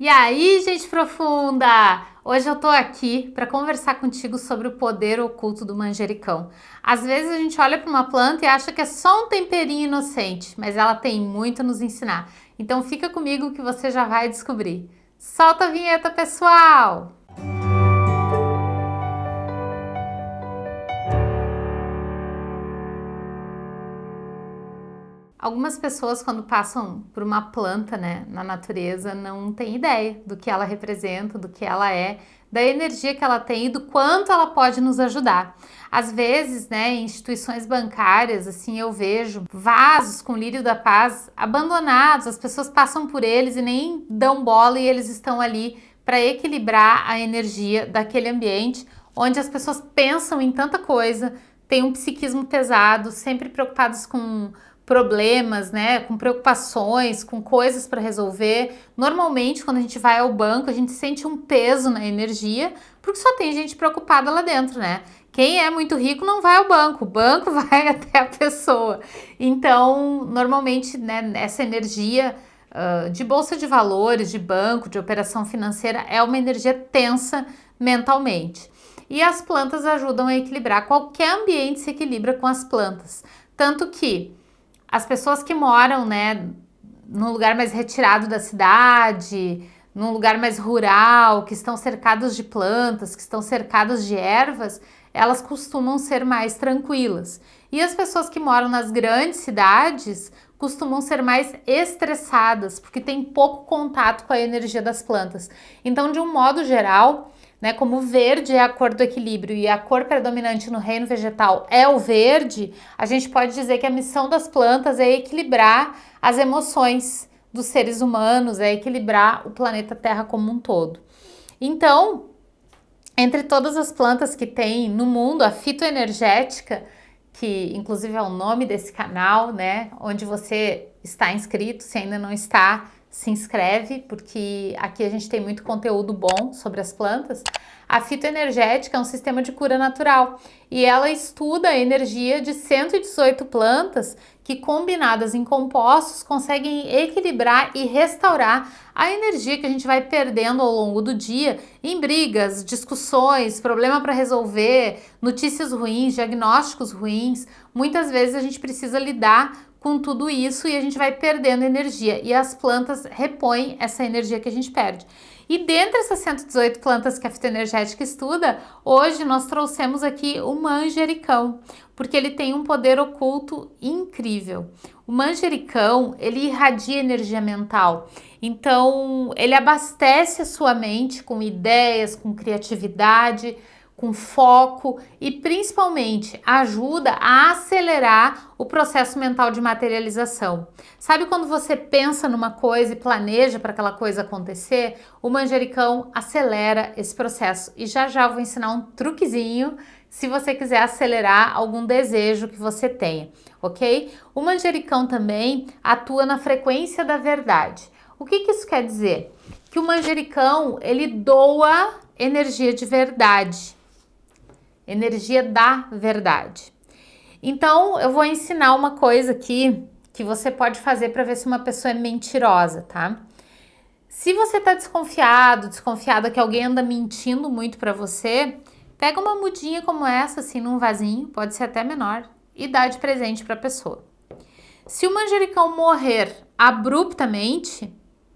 E aí, gente profunda! Hoje eu tô aqui para conversar contigo sobre o poder oculto do manjericão. Às vezes a gente olha para uma planta e acha que é só um temperinho inocente, mas ela tem muito a nos ensinar. Então fica comigo que você já vai descobrir. Solta a vinheta, pessoal! Algumas pessoas, quando passam por uma planta né, na natureza, não têm ideia do que ela representa, do que ela é, da energia que ela tem e do quanto ela pode nos ajudar. Às vezes, né, em instituições bancárias, assim, eu vejo vasos com lírio da paz abandonados, as pessoas passam por eles e nem dão bola e eles estão ali para equilibrar a energia daquele ambiente onde as pessoas pensam em tanta coisa, têm um psiquismo pesado, sempre preocupados com problemas, né, com preocupações, com coisas para resolver. Normalmente, quando a gente vai ao banco, a gente sente um peso na energia, porque só tem gente preocupada lá dentro, né? Quem é muito rico não vai ao banco, o banco vai até a pessoa. Então, normalmente, né, essa energia uh, de bolsa de valores, de banco, de operação financeira, é uma energia tensa mentalmente. E as plantas ajudam a equilibrar, qualquer ambiente se equilibra com as plantas. Tanto que as pessoas que moram, né, num lugar mais retirado da cidade, num lugar mais rural, que estão cercados de plantas, que estão cercadas de ervas, elas costumam ser mais tranquilas. E as pessoas que moram nas grandes cidades costumam ser mais estressadas, porque tem pouco contato com a energia das plantas. Então, de um modo geral, né? Como verde é a cor do equilíbrio e a cor predominante no reino vegetal é o verde, a gente pode dizer que a missão das plantas é equilibrar as emoções dos seres humanos, é equilibrar o planeta Terra como um todo. Então, entre todas as plantas que tem no mundo, a fitoenergética, que inclusive é o nome desse canal, né, onde você está inscrito, se ainda não está, se inscreve, porque aqui a gente tem muito conteúdo bom sobre as plantas. A fitoenergética é um sistema de cura natural e ela estuda a energia de 118 plantas que, combinadas em compostos, conseguem equilibrar e restaurar a energia que a gente vai perdendo ao longo do dia em brigas, discussões, problema para resolver, notícias ruins, diagnósticos ruins. Muitas vezes a gente precisa lidar com tudo isso e a gente vai perdendo energia e as plantas repõem essa energia que a gente perde. E dentre essas 118 plantas que a fitoenergética estuda, hoje nós trouxemos aqui o manjericão, porque ele tem um poder oculto incrível. O manjericão, ele irradia energia mental, então ele abastece a sua mente com ideias, com criatividade, com foco e principalmente ajuda a acelerar o processo mental de materialização. Sabe quando você pensa numa coisa e planeja para aquela coisa acontecer? O manjericão acelera esse processo e já já vou ensinar um truquezinho se você quiser acelerar algum desejo que você tenha, ok? O manjericão também atua na frequência da verdade. O que, que isso quer dizer? Que o manjericão ele doa energia de verdade energia da verdade. Então, eu vou ensinar uma coisa aqui que você pode fazer para ver se uma pessoa é mentirosa, tá? Se você está desconfiado, desconfiada que alguém anda mentindo muito para você, pega uma mudinha como essa, assim, num vasinho, pode ser até menor, e dá de presente para a pessoa. Se o manjericão morrer abruptamente,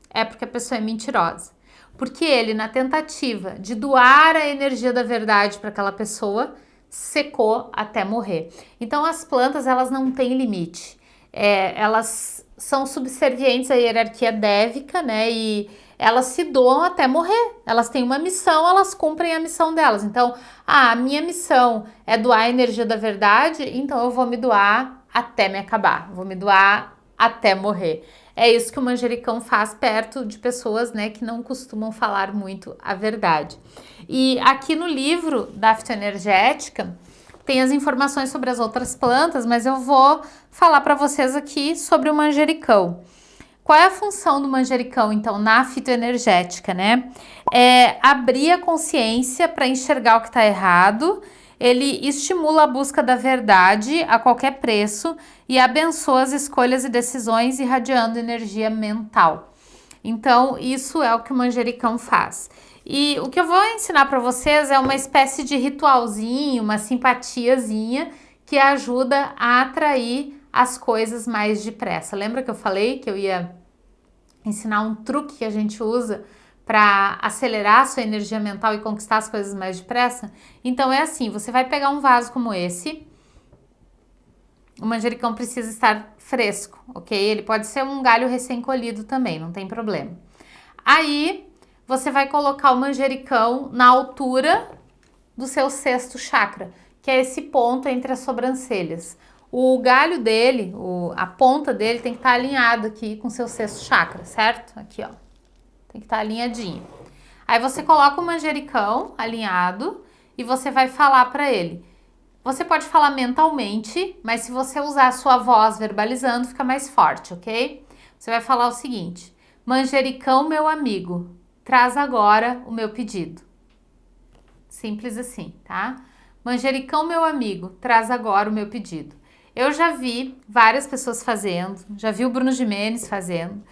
é porque a pessoa é mentirosa porque ele, na tentativa de doar a energia da verdade para aquela pessoa, secou até morrer. Então as plantas elas não têm limite, é, elas são subservientes à hierarquia dévica, né? E elas se doam até morrer. Elas têm uma missão, elas cumprem a missão delas. Então, ah, a minha missão é doar a energia da verdade, então eu vou me doar até me acabar, vou me doar até morrer. É isso que o manjericão faz perto de pessoas né, que não costumam falar muito a verdade. E aqui no livro da fitoenergética tem as informações sobre as outras plantas, mas eu vou falar para vocês aqui sobre o manjericão. Qual é a função do manjericão, então, na fitoenergética, né? É abrir a consciência para enxergar o que está errado ele estimula a busca da verdade a qualquer preço e abençoa as escolhas e decisões irradiando energia mental. Então, isso é o que o manjericão faz. E o que eu vou ensinar para vocês é uma espécie de ritualzinho, uma simpatiazinha que ajuda a atrair as coisas mais depressa. Lembra que eu falei que eu ia ensinar um truque que a gente usa para acelerar a sua energia mental e conquistar as coisas mais depressa? Então é assim, você vai pegar um vaso como esse, o manjericão precisa estar fresco, ok? Ele pode ser um galho recém-colhido também, não tem problema. Aí, você vai colocar o manjericão na altura do seu sexto chakra, que é esse ponto entre as sobrancelhas. O galho dele, o, a ponta dele tem que estar tá alinhado aqui com o seu sexto chakra, certo? Aqui, ó. Tem que estar tá alinhadinho. Aí você coloca o manjericão alinhado e você vai falar para ele. Você pode falar mentalmente, mas se você usar a sua voz verbalizando, fica mais forte, ok? Você vai falar o seguinte: Manjericão, meu amigo, traz agora o meu pedido. Simples assim, tá? Manjericão, meu amigo, traz agora o meu pedido. Eu já vi várias pessoas fazendo, já vi o Bruno Jimenez fazendo.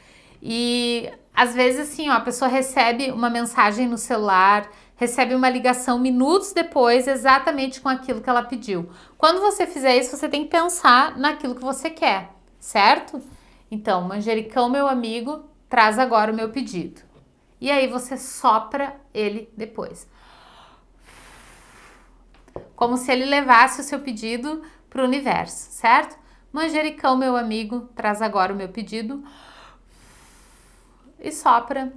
E às vezes assim, ó, a pessoa recebe uma mensagem no celular, recebe uma ligação minutos depois, exatamente com aquilo que ela pediu. Quando você fizer isso, você tem que pensar naquilo que você quer, certo? Então, manjericão, meu amigo, traz agora o meu pedido. E aí você sopra ele depois. Como se ele levasse o seu pedido para o universo, certo? Manjericão, meu amigo, traz agora o meu pedido e sopra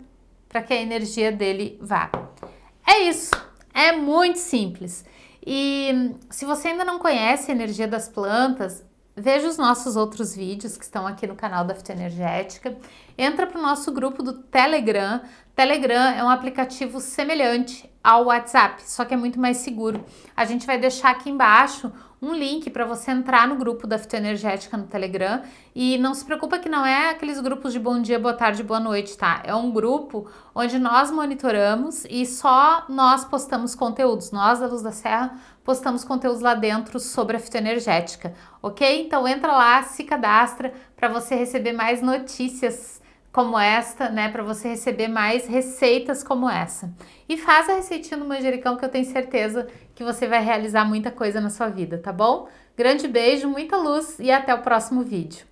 para que a energia dele vá. É isso, é muito simples. E se você ainda não conhece a energia das plantas, veja os nossos outros vídeos que estão aqui no canal da Fitoenergética. Entra para o nosso grupo do Telegram. Telegram é um aplicativo semelhante ao WhatsApp, só que é muito mais seguro. A gente vai deixar aqui embaixo um link para você entrar no grupo da Fitoenergética no Telegram e não se preocupa que não é aqueles grupos de bom dia, boa tarde, boa noite, tá? É um grupo onde nós monitoramos e só nós postamos conteúdos. Nós, da Luz da Serra, postamos conteúdos lá dentro sobre a fitoenergética, ok? Então entra lá, se cadastra para você receber mais notícias como esta, né, para você receber mais receitas como essa. E faz a receitinha do manjericão que eu tenho certeza que você vai realizar muita coisa na sua vida, tá bom? Grande beijo, muita luz e até o próximo vídeo.